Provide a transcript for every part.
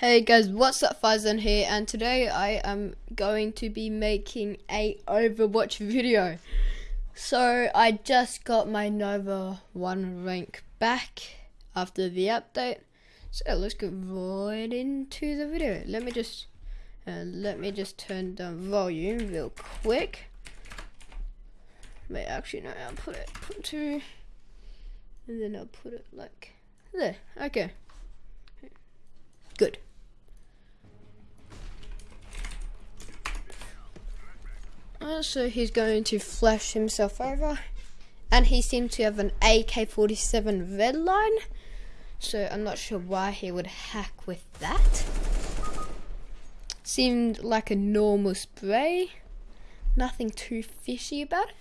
Hey guys, what's up Faizan here and today I am going to be making a Overwatch video. So I just got my Nova 1 rank back after the update. So let's get right into the video. Let me just uh, let me just turn down volume real quick. Wait, actually no, I'll put it put to and then I'll put it like there. Okay. Good. So he's going to flash himself over. And he seems to have an AK-47 red line. So I'm not sure why he would hack with that. Seemed like a normal spray. Nothing too fishy about it.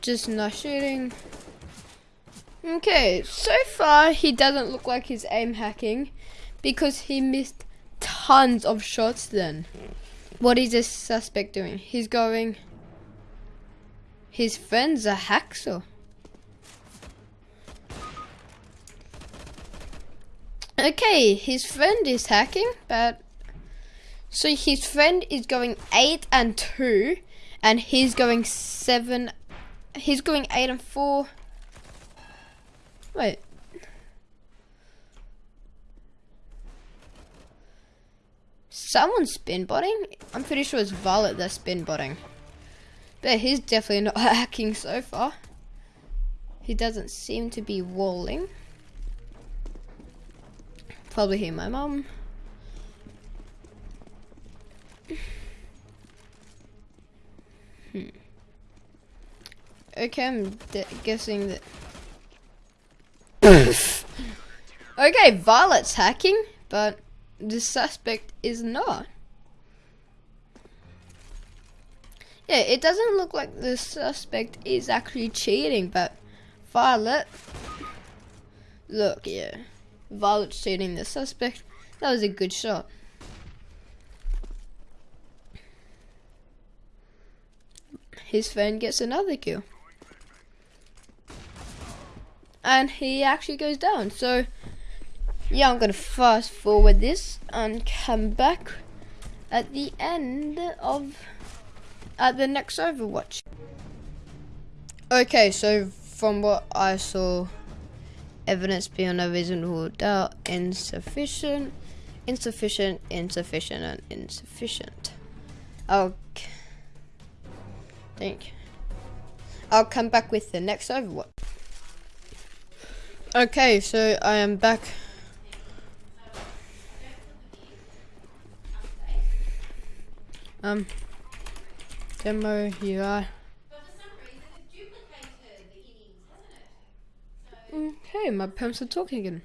Just nice shooting. Okay, so far he doesn't look like he's aim hacking because he missed tons of shots then. What is this suspect doing? He's going... His friend's a hacksaw. Okay, his friend is hacking, but... So his friend is going 8 and 2, and he's going 7... He's going 8 and 4. Wait, Someone's spin botting? I'm pretty sure it's Violet that's spin botting. But he's definitely not hacking so far. He doesn't seem to be walling. Probably hear my mom. Hmm. Okay, I'm guessing that. okay, Violet's hacking, but the suspect is not. Yeah, it doesn't look like the suspect is actually cheating, but Violet, look, yeah, Violet's cheating the suspect. That was a good shot. His friend gets another kill. And he actually goes down, so yeah, I'm gonna fast forward this and come back at the end of at the next Overwatch. Okay, so from what I saw, evidence beyond a reasonable doubt insufficient, insufficient, insufficient, and insufficient. I'll think I'll come back with the next Overwatch. Okay, so I am back Um, demo UI. Okay, my parents are talking again.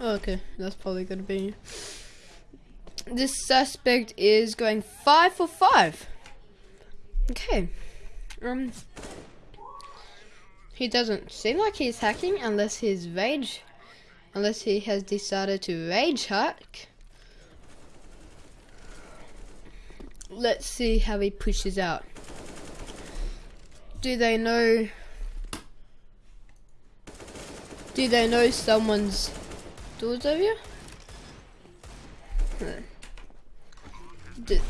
Okay, that's probably gonna be. This suspect is going five for five. Okay. Um. He doesn't seem like he's hacking unless he's rage, unless he has decided to rage hack. Let's see how he pushes out. Do they know? Do they know someone's doors over here? Did,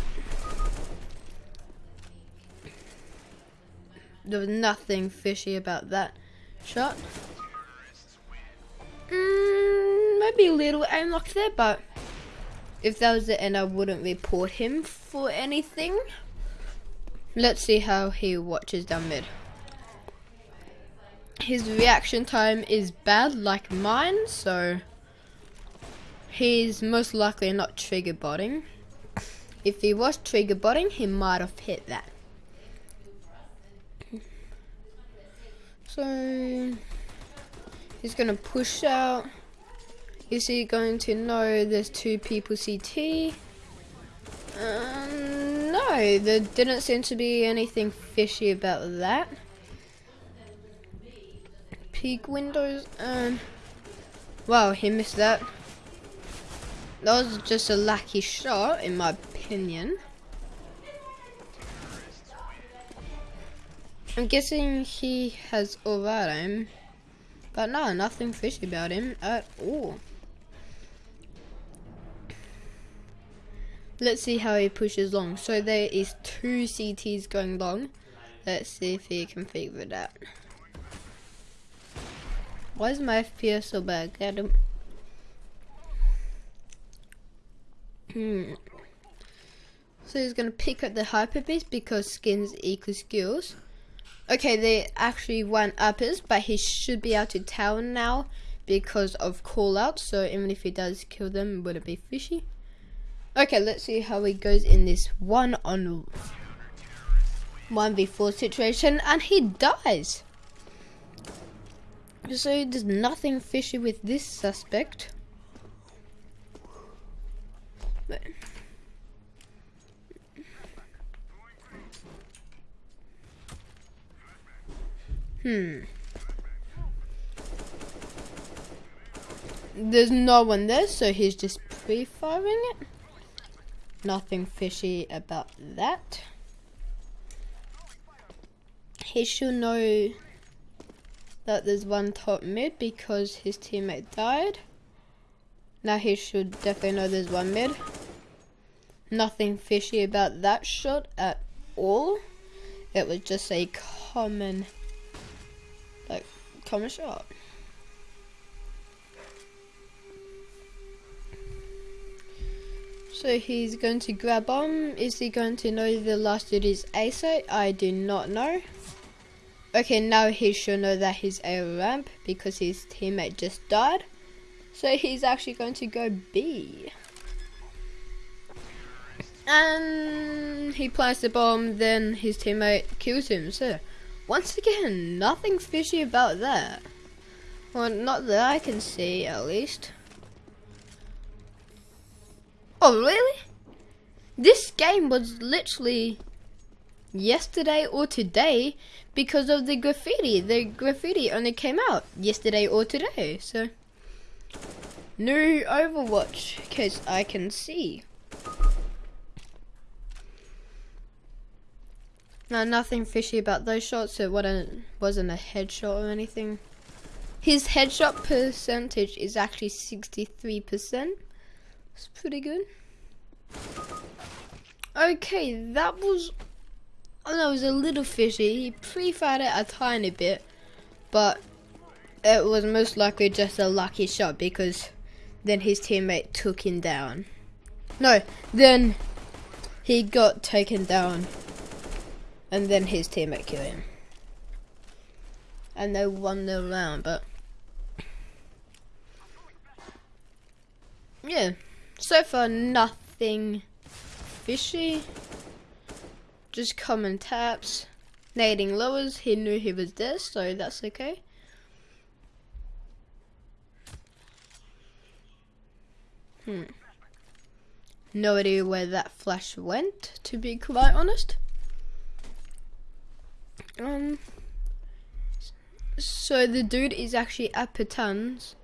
there was nothing fishy about that shot. Mm, maybe a little aim lock there, but if that was the end, I wouldn't report him for anything. Let's see how he watches down mid. His reaction time is bad like mine, so he's most likely not trigger botting. If he was trigger botting, he might have hit that. So he's gonna push out. Is he going to know there's two people CT? Um, no, there didn't seem to be anything fishy about that. Peek windows and... Wow, he missed that. That was just a lucky shot, in my opinion. I'm guessing he has all that aim. But no, nothing fishy about him at all. Let's see how he pushes long. So there is two CTs going long. Let's see if he can figure it out. Why is my FPS so bad? Him. Hmm. So he's gonna pick up the hyper beast because skins equal skills. Okay, they actually went uppers, but he should be out to tell now because of call out. So even if he does kill them, would it be fishy? Okay, let's see how he goes in this one on one v4 situation, and he dies. So there's nothing fishy with this suspect. But Hmm. There's no one there, so he's just pre-firing it. Nothing fishy about that. He should know that there's one top mid because his teammate died. Now he should definitely know there's one mid. Nothing fishy about that shot at all. It was just a common, like, common shot. So he's going to grab bomb. Is he going to know the last dude is ASO? I do not know. Okay, now he should know that he's a ramp because his teammate just died. So he's actually going to go B. And he plants the bomb, then his teammate kills him. So, once again, nothing fishy about that. Well, not that I can see, at least. Oh, really? This game was literally yesterday or today because of the graffiti. The graffiti only came out yesterday or today, so new Overwatch case I can see. No, nothing fishy about those shots. It wasn't a headshot or anything. His headshot percentage is actually 63%. It's pretty good. Okay, that was... Oh no, it was a little fishy. He pre-fired it a tiny bit. But it was most likely just a lucky shot because then his teammate took him down. No, then he got taken down. And then his teammate killed him. And they won the round, but... Yeah. So far, nothing fishy. Just common taps. Nading lowers, he knew he was there, so that's okay. Hmm. No idea where that flash went, to be quite honest. Um. So the dude is actually at Patans.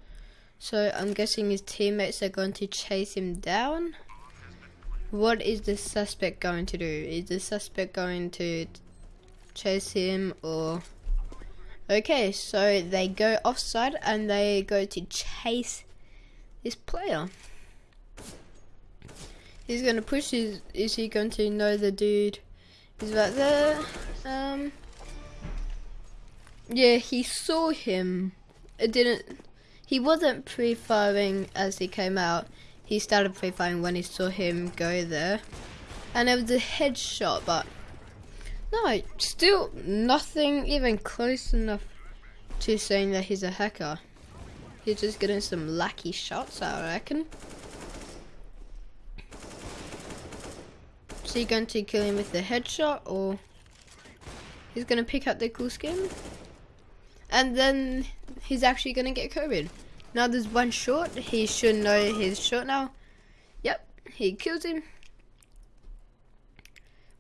So I'm guessing his teammates are going to chase him down. What is the suspect going to do? Is the suspect going to chase him or... Okay, so they go offside and they go to chase this player. He's gonna push his, is he going to know the dude is right there? Um, yeah, he saw him. It didn't, he wasn't pre-firing as he came out. He started pre-firing when he saw him go there. And it was a headshot, but no, still nothing even close enough to saying that he's a hacker. He's just getting some lucky shots, I reckon. So you're going to kill him with the headshot, or he's going to pick up the cool skin? And then he's actually gonna get COVID. Now there's one short. He should know he's short now. Yep, he kills him.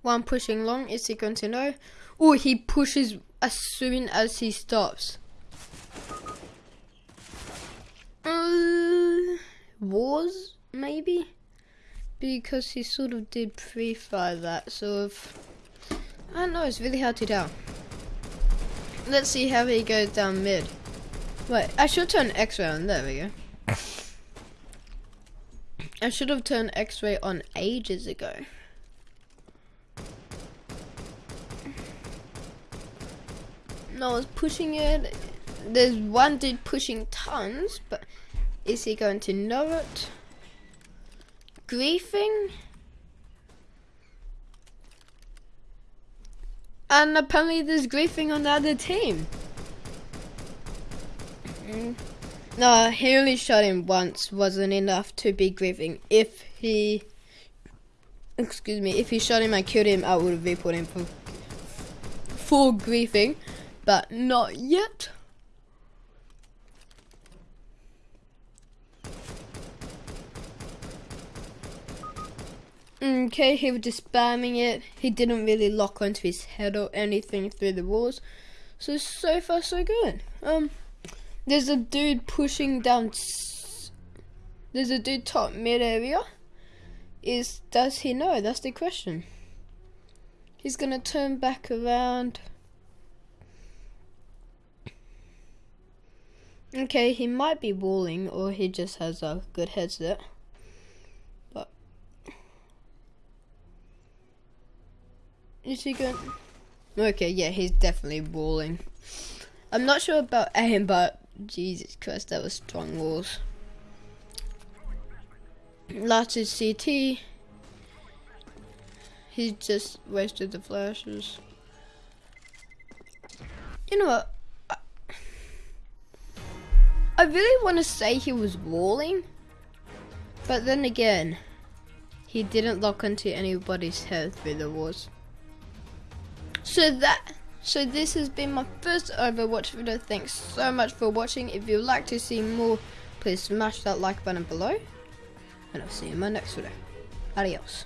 One pushing long. Is he going to know? Oh, he pushes as soon as he stops. Uh, was maybe because he sort of did pre-fire that. So if I don't know, it's really hard to tell. Let's see how he goes down mid. Wait, I should turn X-ray on. There we go. I should have turned X-ray on ages ago. No one's pushing it. There's one dude pushing tons, but is he going to know it? Griefing? And apparently there's griefing on the other team. Mm. No, he only shot him once wasn't enough to be griefing. If he, excuse me, if he shot him and killed him, I would have reported him for full griefing, but not yet. Okay, he was just spamming it. He didn't really lock onto his head or anything through the walls. So, so far so good. Um, there's a dude pushing down. There's a dude top mid area. Is does he know? That's the question. He's gonna turn back around. Okay, he might be walling or he just has a good headset. Is he going? Okay, yeah, he's definitely walling. I'm not sure about aim, but Jesus Christ, that was strong walls. Lots of CT. He just wasted the flashes. You know what? I, I really want to say he was walling. But then again, he didn't lock onto anybody's head through the walls. So that so this has been my first Overwatch video. Thanks so much for watching. If you'd like to see more, please smash that like button below. And I'll see you in my next video. Adios.